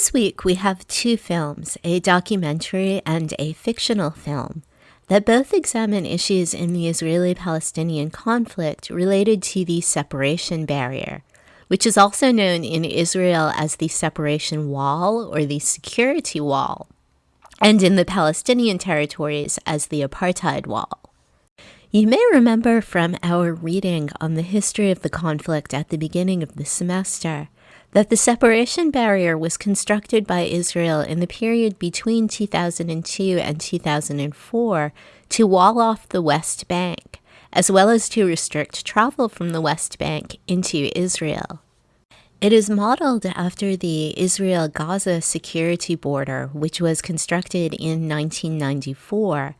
This week we have two films, a documentary and a fictional film, that both examine issues in the Israeli Palestinian conflict related to the separation barrier, which is also known in Israel as the separation wall or the security wall, and in the Palestinian territories as the apartheid wall. You may remember from our reading on the history of the conflict at the beginning of the semester that the separation barrier was constructed by Israel in the period between 2002 and 2004 to wall off the West Bank, as well as to restrict travel from the West Bank into Israel. It is modeled after the Israel Gaza security border, which was constructed in 1994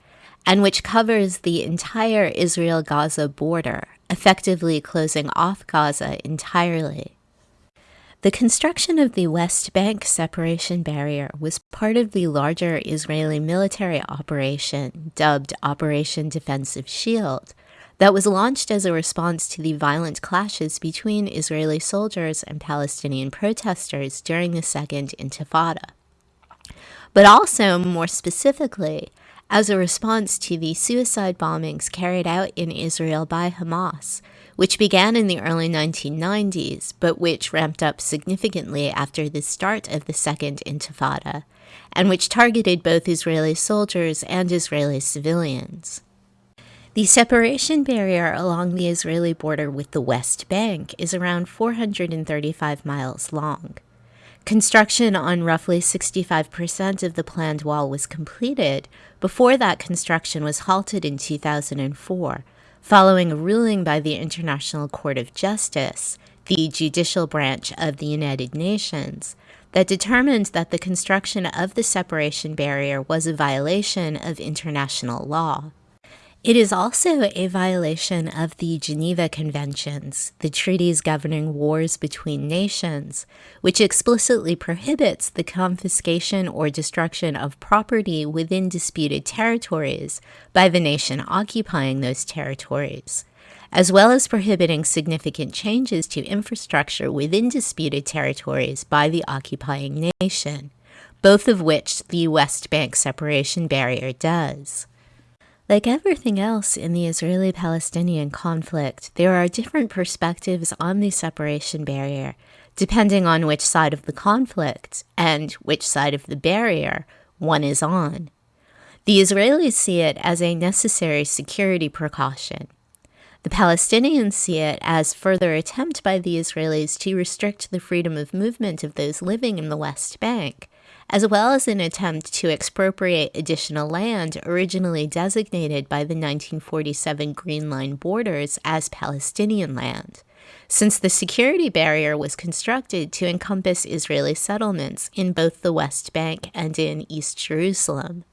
and which covers the entire Israel Gaza border, effectively closing off Gaza entirely. The construction of the West Bank separation barrier was part of the larger Israeli military operation dubbed Operation Defensive Shield that was launched as a response to the violent clashes between Israeli soldiers and Palestinian protesters during the Second Intifada. But also, more specifically, as a response to the suicide bombings carried out in Israel by Hamas which began in the early 1990s, but which ramped up significantly after the start of the Second Intifada, and which targeted both Israeli soldiers and Israeli civilians. The separation barrier along the Israeli border with the West Bank is around 435 miles long. Construction on roughly 65% of the planned wall was completed before that construction was halted in 2004 following a ruling by the International Court of Justice, the judicial branch of the United Nations, that determined that the construction of the separation barrier was a violation of international law. It is also a violation of the Geneva Conventions, the treaties governing wars between nations, which explicitly prohibits the confiscation or destruction of property within disputed territories by the nation occupying those territories, as well as prohibiting significant changes to infrastructure within disputed territories by the occupying nation, both of which the West Bank separation barrier does. Like everything else in the Israeli Palestinian conflict, there are different perspectives on the separation barrier, depending on which side of the conflict and which side of the barrier one is on. The Israelis see it as a necessary security precaution. The Palestinians see it as further attempt by the Israelis to restrict the freedom of movement of those living in the West Bank as well as an attempt to expropriate additional land originally designated by the 1947 Green Line borders as Palestinian land, since the security barrier was constructed to encompass Israeli settlements in both the West Bank and in East Jerusalem.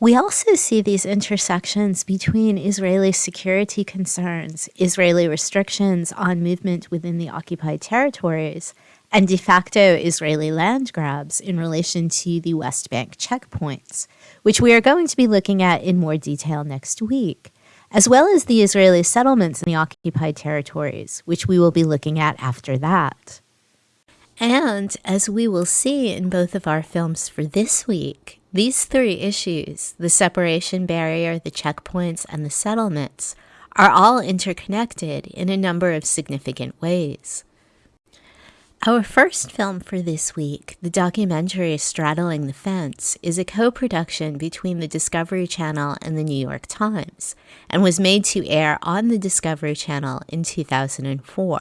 We also see these intersections between Israeli security concerns, Israeli restrictions on movement within the occupied territories, and de facto Israeli land grabs in relation to the West Bank checkpoints, which we are going to be looking at in more detail next week, as well as the Israeli settlements in the occupied territories, which we will be looking at after that. And as we will see in both of our films for this week, these three issues the separation barrier, the checkpoints, and the settlements are all interconnected in a number of significant ways. Our first film for this week, the documentary Straddling the Fence, is a co production between the Discovery Channel and the New York Times and was made to air on the Discovery Channel in 2004.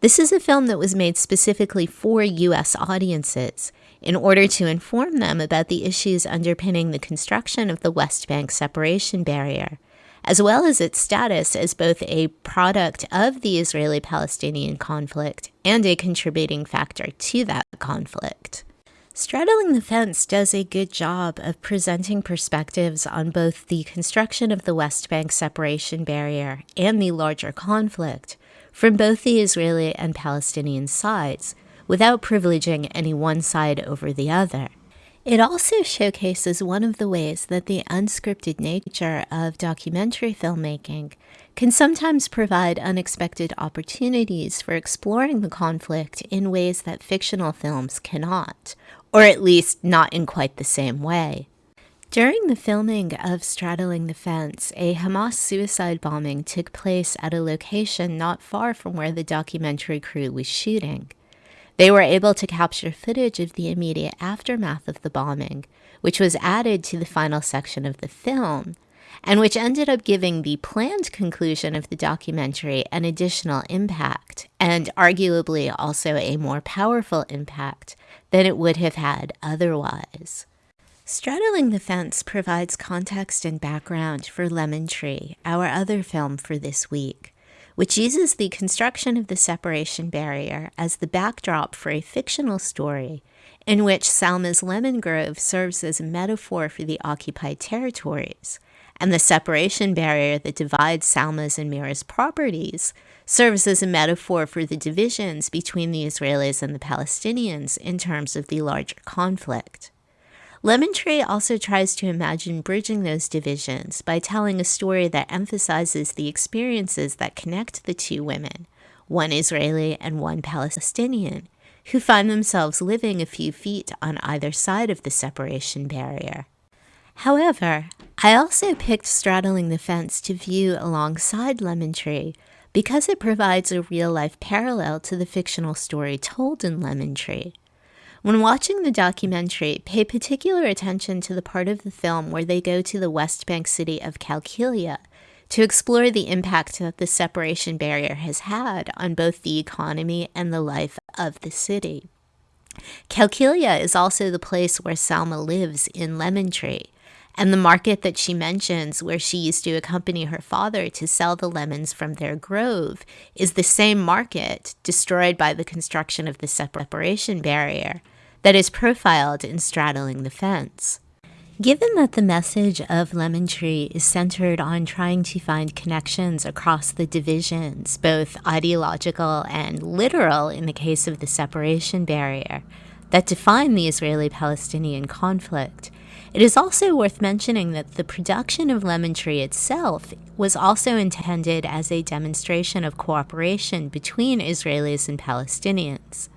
This is a film that was made specifically for U.S. audiences in order to inform them about the issues underpinning the construction of the West Bank separation barrier as well as its status as both a product of the Israeli Palestinian conflict and a contributing factor to that conflict. Straddling the Fence does a good job of presenting perspectives on both the construction of the West Bank separation barrier and the larger conflict from both the Israeli and Palestinian sides, without privileging any one side over the other. It also showcases one of the ways that the unscripted nature of documentary filmmaking can sometimes provide unexpected opportunities for exploring the conflict in ways that fictional films cannot, or at least not in quite the same way. During the filming of Straddling the Fence, a Hamas suicide bombing took place at a location not far from where the documentary crew was shooting. They were able to capture footage of the immediate aftermath of the bombing, which was added to the final section of the film, and which ended up giving the planned conclusion of the documentary an additional impact, and arguably also a more powerful impact than it would have had otherwise. Straddling the Fence provides context and background for Lemon Tree, our other film for this week which uses the construction of the separation barrier as the backdrop for a fictional story in which Salma's lemon grove serves as a metaphor for the occupied territories, and the separation barrier that divides Salma's and Mira's properties serves as a metaphor for the divisions between the Israelis and the Palestinians in terms of the larger conflict. Lemon Tree also tries to imagine bridging those divisions by telling a story that emphasizes the experiences that connect the two women, one Israeli and one Palestinian, who find themselves living a few feet on either side of the separation barrier. However, I also picked Straddling the Fence to view alongside Lemon Tree because it provides a real life parallel to the fictional story told in Lemon Tree. When watching the documentary, pay particular attention to the part of the film where they go to the West Bank city of Qalqilia to explore the impact that the separation barrier has had on both the economy and the life of the city. Qalqilia is also the place where Salma lives in Lemon Tree, and the market that she mentions, where she used to accompany her father to sell the lemons from their grove, is the same market destroyed by the construction of the separation barrier that is profiled in Straddling the Fence. Given that the message of Lemon Tree is centered on trying to find connections across the divisions, both ideological and literal in the case of the separation barrier, that define the Israeli Palestinian conflict, it is also worth mentioning that the production of Lemon Tree itself was also intended as a demonstration of cooperation between Israelis and Palestinians.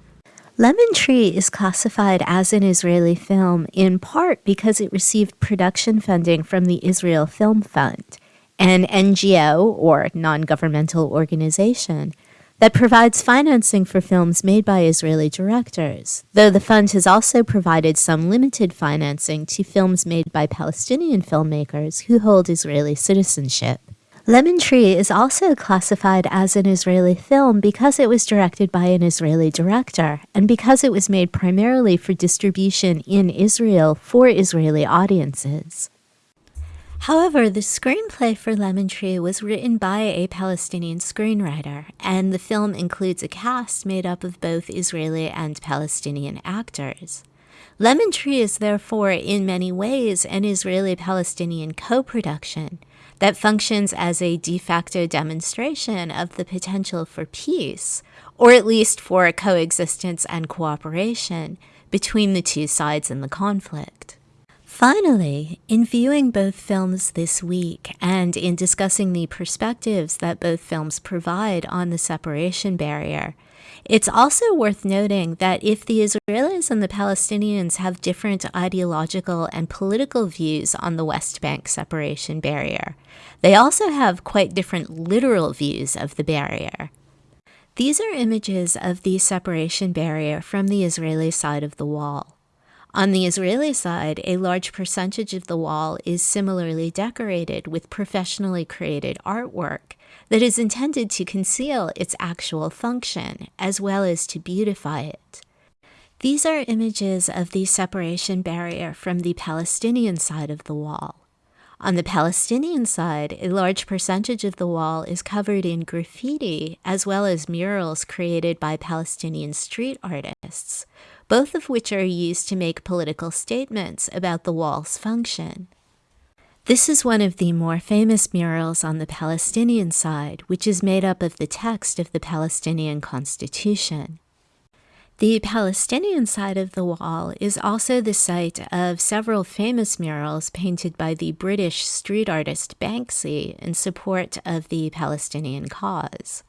Lemon Tree is classified as an Israeli film in part because it received production funding from the Israel Film Fund, an NGO or non governmental organization that provides financing for films made by Israeli directors, though the fund has also provided some limited financing to films made by Palestinian filmmakers who hold Israeli citizenship. Lemon Tree is also classified as an Israeli film because it was directed by an Israeli director and because it was made primarily for distribution in Israel for Israeli audiences. However, the screenplay for Lemon Tree was written by a Palestinian screenwriter, and the film includes a cast made up of both Israeli and Palestinian actors. Lemon Tree is therefore, in many ways, an Israeli Palestinian co production that functions as a de facto demonstration of the potential for peace, or at least for coexistence and cooperation between the two sides in the conflict. Finally, in viewing both films this week and in discussing the perspectives that both films provide on the separation barrier, it's also worth noting that if the Israelis and the Palestinians have different ideological and political views on the West Bank separation barrier, they also have quite different literal views of the barrier. These are images of the separation barrier from the Israeli side of the wall. On the Israeli side, a large percentage of the wall is similarly decorated with professionally created artwork that is intended to conceal its actual function as well as to beautify it. These are images of the separation barrier from the Palestinian side of the wall. On the Palestinian side, a large percentage of the wall is covered in graffiti as well as murals created by Palestinian street artists, both of which are used to make political statements about the wall's function. This is one of the more famous murals on the Palestinian side, which is made up of the text of the Palestinian Constitution. The Palestinian side of the wall is also the site of several famous murals painted by the British street artist Banksy in support of the Palestinian cause.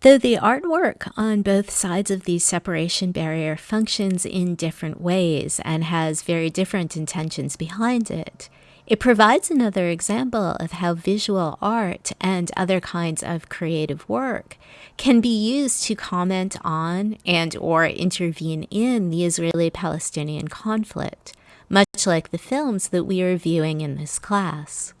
Though the artwork on both sides of the separation barrier functions in different ways and has very different intentions behind it, it provides another example of how visual art and other kinds of creative work can be used to comment on and or intervene in the Israeli-Palestinian conflict, much like the films that we are viewing in this class.